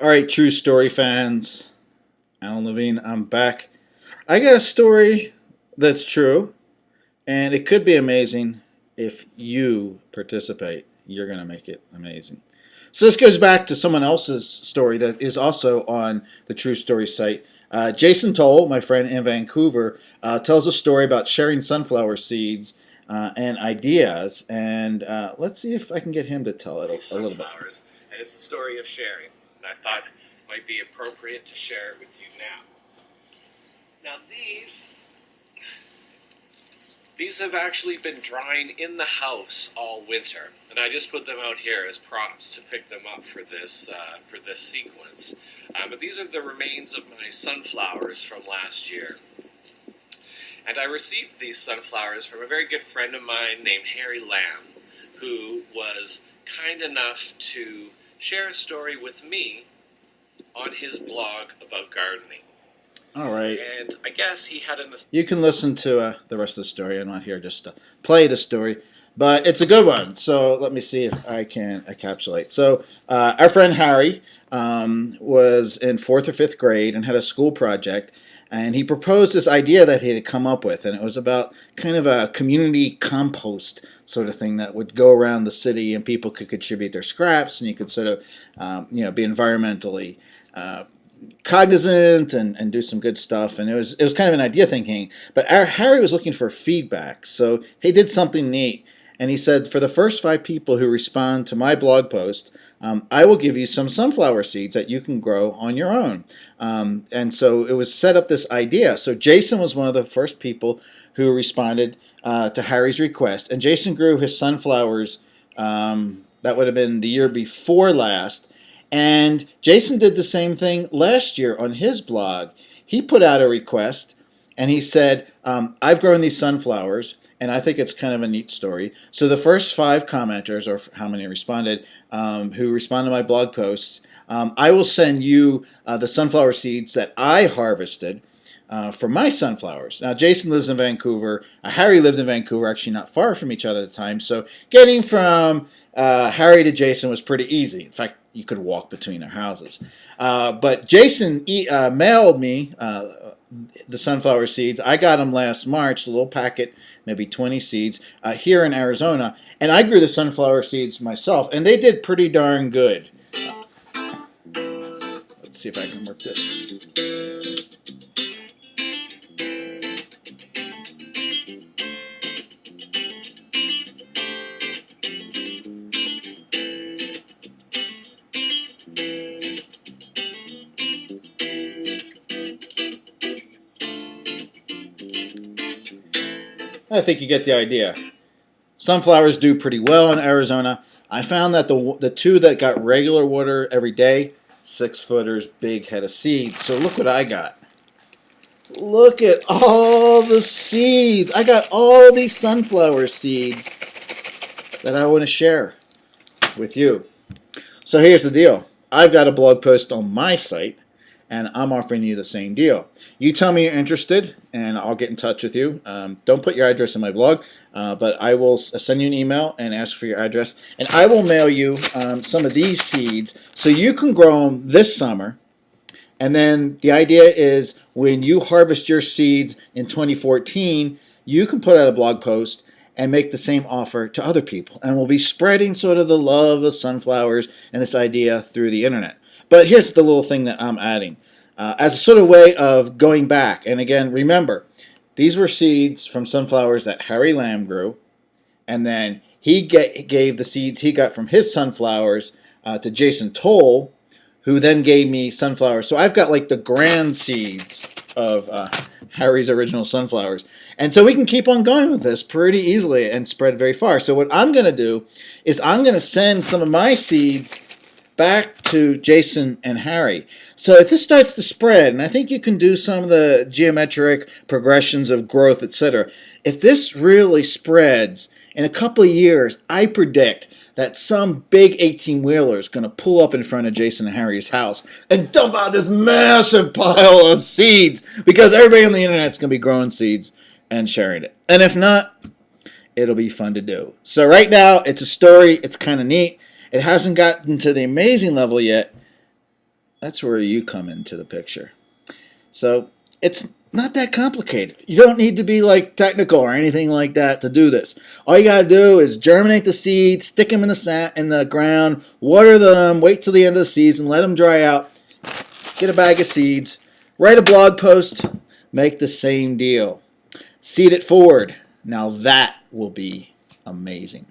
All right, true story fans. Alan Levine, I'm back. I got a story that's true, and it could be amazing if you participate. You're going to make it amazing. So this goes back to someone else's story that is also on the True Story site. Uh, Jason Toal, my friend in Vancouver, uh, tells a story about sharing sunflower seeds uh, and ideas. And uh, let's see if I can get him to tell it a, a little bit. And it's the story of sharing. And I thought might be appropriate to share it with you now. Now these these have actually been drying in the house all winter, and I just put them out here as props to pick them up for this uh, for this sequence. Uh, but these are the remains of my sunflowers from last year. And I received these sunflowers from a very good friend of mine named Harry Lamb, who was kind enough to share a story with me on his blog about gardening. All right. And I guess he had an. You can listen to uh, the rest of the story. I'm not here just to play the story, but it's a good one. So let me see if I can encapsulate. So uh, our friend Harry um, was in fourth or fifth grade and had a school project. And he proposed this idea that he had come up with, and it was about kind of a community compost sort of thing that would go around the city, and people could contribute their scraps, and you could sort of, um, you know, be environmentally uh, cognizant and, and do some good stuff. And it was it was kind of an idea thinking. But our, Harry was looking for feedback, so he did something neat. And he said, for the first five people who respond to my blog post, um, I will give you some sunflower seeds that you can grow on your own. Um, and so it was set up this idea. So Jason was one of the first people who responded uh, to Harry's request. And Jason grew his sunflowers, um, that would have been the year before last, and Jason did the same thing last year on his blog. He put out a request and he said, um, I've grown these sunflowers and I think it's kind of a neat story. So the first five commenters, or how many responded, um, who responded to my blog posts, um, I will send you uh, the sunflower seeds that I harvested uh, for my sunflowers. Now, Jason lives in Vancouver. Uh, Harry lived in Vancouver, actually not far from each other at the time. So getting from uh, Harry to Jason was pretty easy. In fact, you could walk between our houses. Uh, but Jason e uh, mailed me uh, the sunflower seeds. I got them last March, a little packet, maybe 20 seeds, uh, here in Arizona. And I grew the sunflower seeds myself, and they did pretty darn good. Let's see if I can work this. I think you get the idea. Sunflowers do pretty well in Arizona. I found that the, the two that got regular water every day, six footers, big head of seeds. So look what I got. Look at all the seeds. I got all these sunflower seeds that I want to share with you. So here's the deal. I've got a blog post on my site and I'm offering you the same deal. You tell me you're interested, and I'll get in touch with you. Um, don't put your address in my blog, uh, but I will send you an email and ask for your address, and I will mail you um, some of these seeds so you can grow them this summer. And then the idea is when you harvest your seeds in 2014, you can put out a blog post and make the same offer to other people. And we'll be spreading sort of the love of sunflowers and this idea through the internet. But here's the little thing that I'm adding. Uh, as a sort of way of going back, and again, remember, these were seeds from sunflowers that Harry Lamb grew, and then he get, gave the seeds he got from his sunflowers uh, to Jason Toal, who then gave me sunflowers. So I've got like the grand seeds of uh, Harry's original sunflowers. And so we can keep on going with this pretty easily and spread very far. So what I'm going to do is I'm going to send some of my seeds back to Jason and Harry. So if this starts to spread, and I think you can do some of the geometric progressions of growth, etc. If this really spreads, in a couple of years, I predict that some big 18-wheeler is going to pull up in front of Jason and Harry's house and dump out this massive pile of seeds because everybody on the internet is going to be growing seeds and sharing it. And if not, it'll be fun to do. So right now, it's a story. It's kind of neat. It hasn't gotten to the amazing level yet, That's where you come into the picture. So it's not that complicated. You don't need to be like technical or anything like that to do this. All you got to do is germinate the seeds, stick them in the sa- in the ground, water them, wait till the end of the season, let them dry out, get a bag of seeds, write a blog post, make the same deal. Seed it forward. Now that will be amazing.